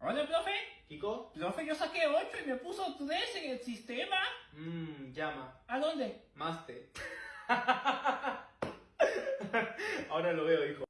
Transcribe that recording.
Hola, profe. Kiko, Profe, yo saqué 8 y me puso 3 en el sistema. mmm, llama, ¿A dónde? maste. Ahora lo veo, hijo.